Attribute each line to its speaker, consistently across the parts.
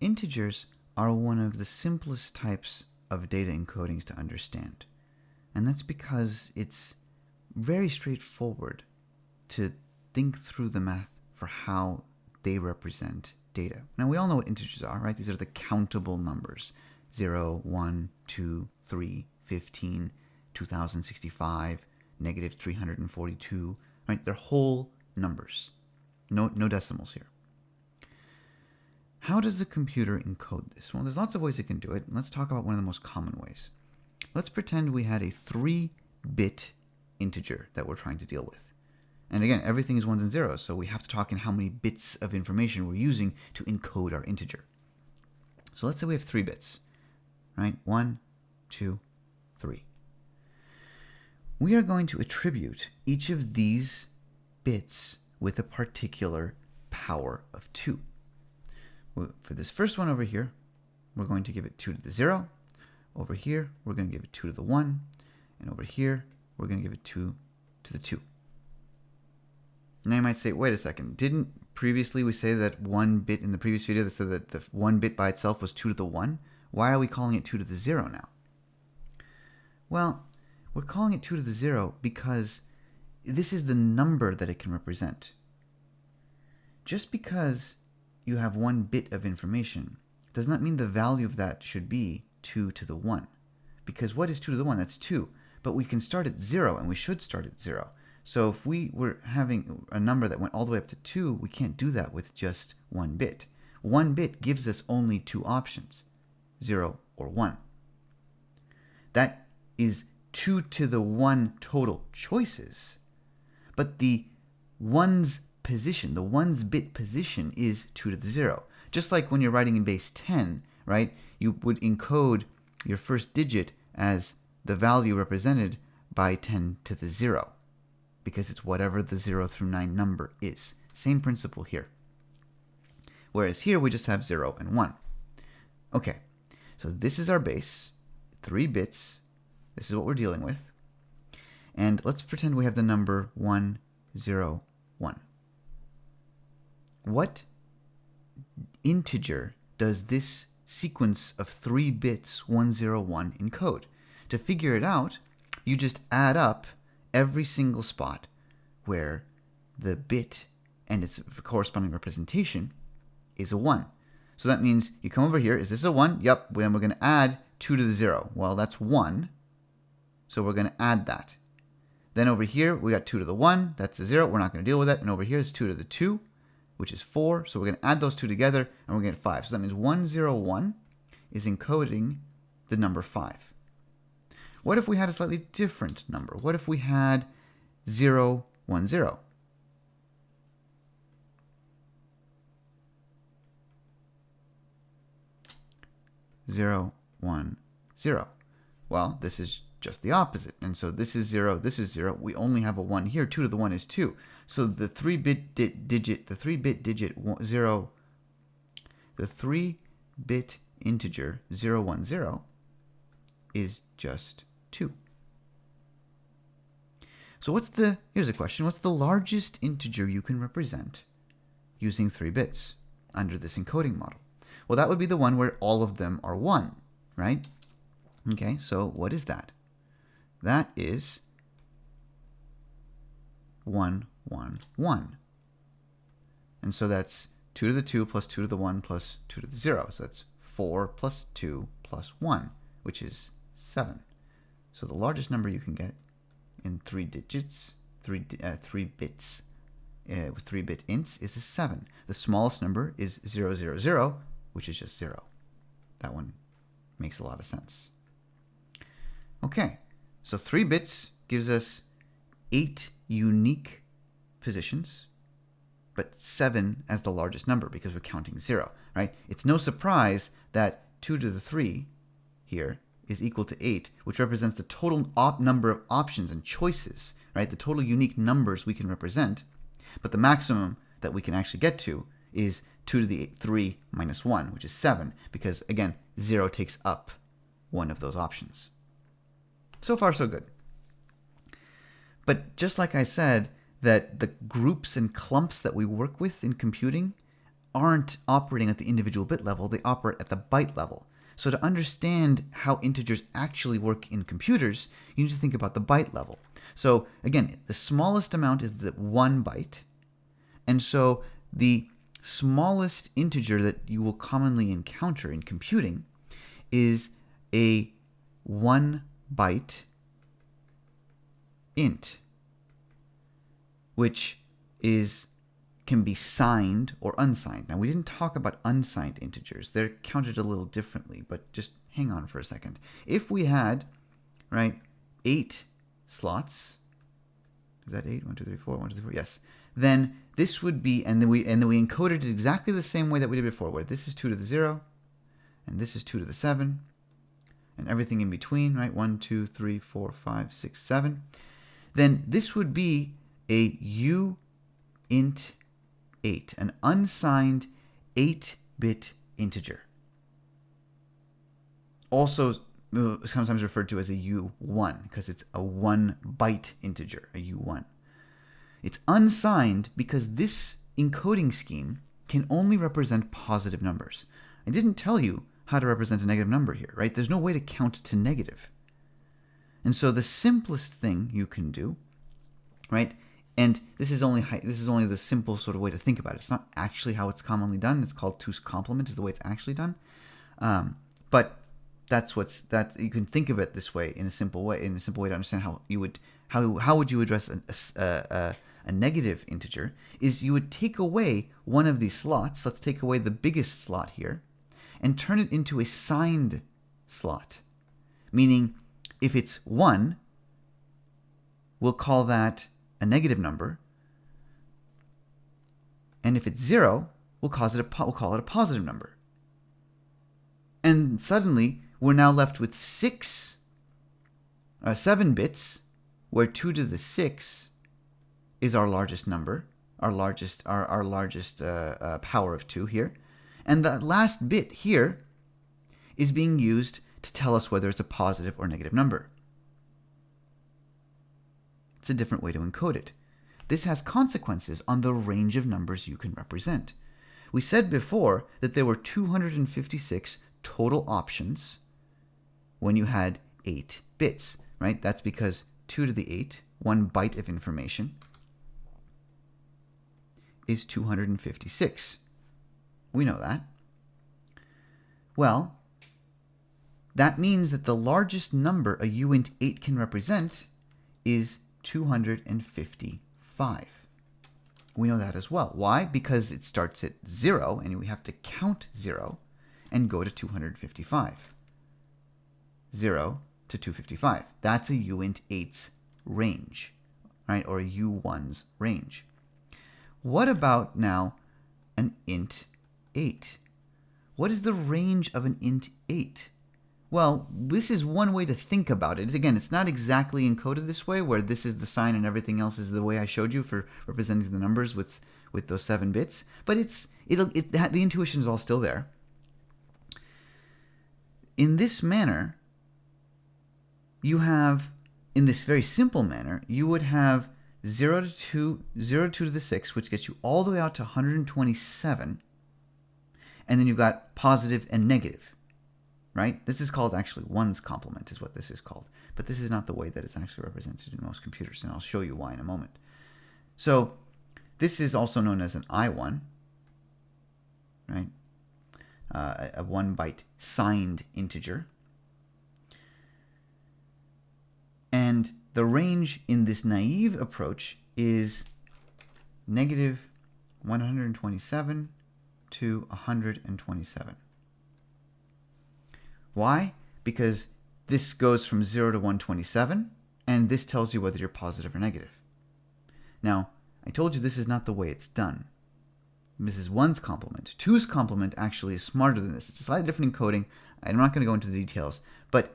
Speaker 1: integers are one of the simplest types of data encodings to understand. And that's because it's very straightforward to think through the math for how they represent data. Now, we all know what integers are, right? These are the countable numbers 0, 1, 2, 3, 15, 2065, negative 342, right? They're whole numbers, no, no decimals here. How does the computer encode this? Well, there's lots of ways it can do it. Let's talk about one of the most common ways. Let's pretend we had a 3-bit integer that we're trying to deal with. And again, everything is ones and zeros, so we have to talk in how many bits of information we're using to encode our integer. So let's say we have three bits, right? One, two, three. We are going to attribute each of these bits with a particular power of 2. For this first one over here, we're going to give it 2 to the 0. Over here, we're going to give it 2 to the 1. And over here, we're going to give it 2 to the 2. Now you might say, wait a second, didn't previously we say that one bit in the previous video that said that the one bit by itself was 2 to the 1? Why are we calling it 2 to the 0 now? Well, we're calling it 2 to the 0 because this is the number that it can represent. Just because you have one bit of information does not mean the value of that should be 2 to the 1. Because what is 2 to the 1? That's 2. But we can start at 0, and we should start at 0. So if we were having a number that went all the way up to 2, we can't do that with just one bit. One bit gives us only two options, 0 or 1. That is 2 to the 1 total choices, but the one's position, the one's bit position is 2 to the 0. Just like when you're writing in base 10, right, you would encode your first digit as the value represented by 10 to the 0 because it's whatever the 0 through 9 number is. Same principle here. Whereas here we just have 0 and 1. Okay, so this is our base, 3 bits. This is what we're dealing with. And let's pretend we have the number 1, 0, 1. What integer does this sequence of 3 bits 101 encode? To figure it out, you just add up every single spot where the bit and its corresponding representation is a 1. So that means you come over here, is this a 1? Yep, then we're going to add 2 to the 0. Well, that's 1, so we're going to add that. Then over here, we got 2 to the 1, that's a 0, we're not going to deal with it. And over here is 2 to the 2, which is 4, so we're going to add those two together, and we're going to get 5. So that means 101 is encoding the number 5. What if we had a slightly different number? What if we had 0, 1, 0? Zero, one, zero. Well, this is just the opposite. And so this is 0, this is 0. We only have a 1 here. 2 to the 1 is 2. So the 3-bit di digit, the 3-bit digit 0, the 3-bit integer 010 is just 2. So what's the, here's a question, what's the largest integer you can represent using 3 bits under this encoding model? Well, that would be the one where all of them are 1, right? Okay, so what is that? That is 1, 1, 1. And so that's 2 to the 2 plus 2 to the 1 plus 2 to the 0. So that's 4 plus 2 plus 1, which is 7. So the largest number you can get in three digits, three, uh, three bits, uh, three bit ints is a 7. The smallest number is 000, which is just 0. That one makes a lot of sense. Okay, so 3 bits gives us 8 unique positions, but 7 as the largest number because we're counting 0, right? It's no surprise that 2 to the 3 here is equal to 8, which represents the total number of options and choices, right? The total unique numbers we can represent. But the maximum that we can actually get to is 2 to the 8, 3 minus 1, which is 7, because again, 0 takes up one of those options. So far, so good. But just like I said, that the groups and clumps that we work with in computing aren't operating at the individual bit level, they operate at the byte level. So to understand how integers actually work in computers, you need to think about the byte level. So again, the smallest amount is the one byte. And so the smallest integer that you will commonly encounter in computing is a one byte int, which is can be signed or unsigned. Now, we didn't talk about unsigned integers. They're counted a little differently, but just hang on for a second. If we had, right, eight slots, is that eight? One, two, three, four, one, two, three, four, yes. Then this would be, and then we and then we encoded it exactly the same way that we did before, where this is two to the zero, and this is two to the seven, and everything in between, right? One, two, three, four, five, six, seven. Then this would be a u int 8, an unsigned 8-bit integer. Also sometimes referred to as a U1 because it's a 1 byte integer, a U1. It's unsigned because this encoding scheme can only represent positive numbers. I didn't tell you how to represent a negative number here, right? There's no way to count to negative. And so the simplest thing you can do, right, and this is only this is only the simple sort of way to think about it. It's not actually how it's commonly done. It's called two's complement is the way it's actually done. Um, but that's what's that you can think of it this way in a simple way in a simple way to understand how you would how how would you address a, a, a, a negative integer is you would take away one of these slots. Let's take away the biggest slot here and turn it into a signed slot. Meaning if it's 1, we'll call that a negative number. And if it's zero, we'll, cause it a, we'll call it a positive number. And suddenly, we're now left with six, uh, seven bits, where two to the six is our largest number, our largest, our, our largest uh, uh, power of two here. And the last bit here is being used to tell us whether it's a positive or negative number. It's a different way to encode it. This has consequences on the range of numbers you can represent. We said before that there were 256 total options when you had 8 bits, right? That's because 2 to the 8, one byte of information, is 256. We know that. Well, that means that the largest number a uint 8 can represent is 255. We know that as well. Why? Because it starts at 0, and we have to count 0 and go to 255. 0 to 255. That's a uint 8's range, right? Or a u1's range. What about now an int 8? What is the range of an int 8? Well, this is one way to think about it. Again, it's not exactly encoded this way, where this is the sign and everything else is the way I showed you for representing the numbers with with those seven bits. But it's it'll it the intuition is all still there. In this manner, you have in this very simple manner, you would have 0 to 2, 0 to 2 to the 6, which gets you all the way out to 127. And then you've got positive and negative right? This is called actually one's complement is what this is called. But this is not the way that it's actually represented in most computers, and I'll show you why in a moment. So this is also known as an I1, right? Uh, a one byte signed integer. And the range in this naive approach is negative 127 to 127. Why? Because this goes from 0 to 127, and this tells you whether you're positive or negative. Now, I told you this is not the way it's done. This is one's complement. Two's complement actually is smarter than this. It's a slightly different encoding. I'm not going to go into the details, but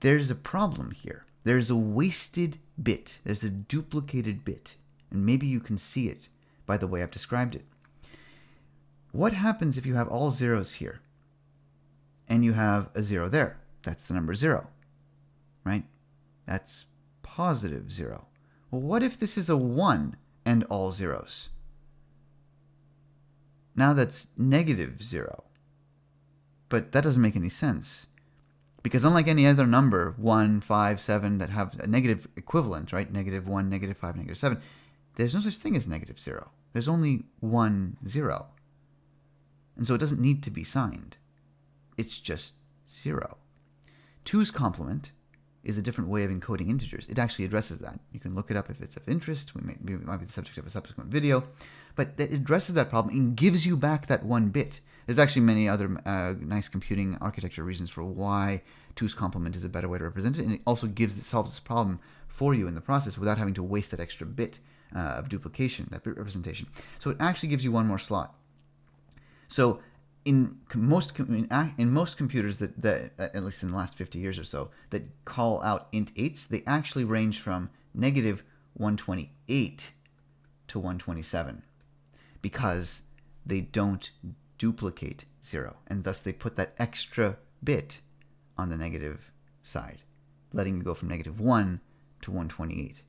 Speaker 1: there's a problem here. There's a wasted bit. There's a duplicated bit. And maybe you can see it by the way I've described it. What happens if you have all zeros here? and you have a zero there. That's the number zero, right? That's positive zero. Well, what if this is a one and all zeros? now that's negative 0. But that doesn't make any sense. Because unlike any other number, 1, 5, 7, that have a negative equivalent, right? Negative 1, negative 5, negative 7, there's no such thing as negative 0. There's only one 0. And so it doesn't need to be signed. It's just 0. 2's complement is a different way of encoding integers. It actually addresses that. You can look it up if it's of interest. We it might be the subject of a subsequent video. But it addresses that problem and gives you back that one bit. There's actually many other uh, nice computing architecture reasons for why 2's complement is a better way to represent it. And it also gives it solves this problem for you in the process without having to waste that extra bit uh, of duplication, that bit representation. So it actually gives you one more slot. So in most in most computers that, that at least in the last 50 years or so that call out int 8s they actually range from negative 128 to 127 because they don't duplicate 0 and thus they put that extra bit on the negative side letting you go from negative 1 to 128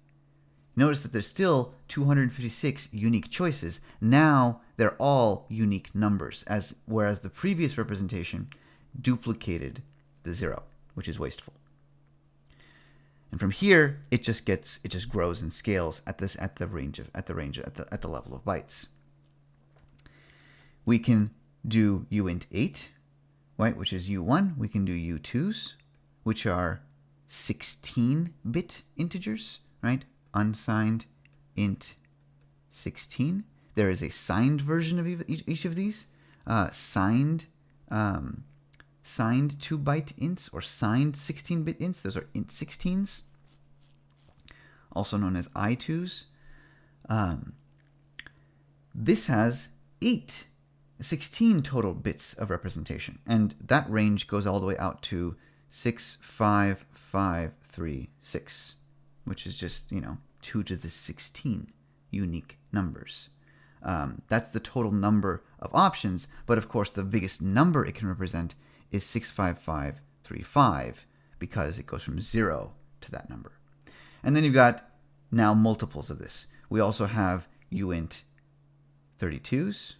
Speaker 1: Notice that there's still 256 unique choices. Now they're all unique numbers, as whereas the previous representation duplicated the zero, which is wasteful. And from here, it just gets it just grows and scales at this at the range of at the range at the at the level of bytes. We can do uint 8, right, which is u1. We can do u2s, which are 16-bit integers, right? unsigned int 16. There is a signed version of each, of these. Uh, signed um, signed 2 byte ints or signed 16 bit ints. Those are int 16s, also known as I2s. Um, this has 8, 16 total bits of representation, and that range goes all the way out to 6, 5, 5, 3, 6 which is just, you know, 2 to the 16 unique numbers. Um, that's the total number of options, but of course the biggest number it can represent is 65535 because it goes from 0 to that number. And then you've got now multiples of this. We also have uint 32s,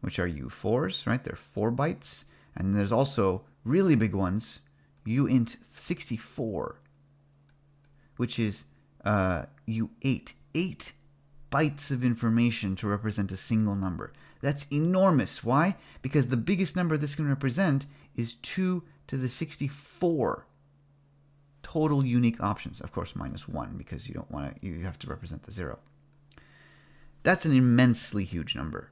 Speaker 1: which are U4s, right? They're 4 bytes. And there's also really big ones, uint 64, which is uh, you ate eight bytes of information to represent a single number. That's enormous. Why? Because the biggest number this can represent is 2 to the 64 total unique options. Of course, minus 1 because you don't want to, you have to represent the 0. That's an immensely huge number,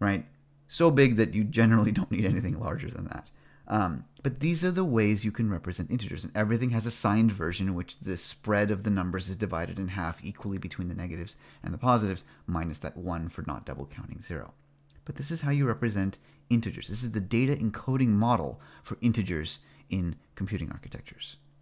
Speaker 1: right? So big that you generally don't need anything larger than that. Um, but these are the ways you can represent integers, and everything has a signed version in which the spread of the numbers is divided in half equally between the negatives and the positives, minus that 1 for not double counting 0. But this is how you represent integers. This is the data encoding model for integers in computing architectures.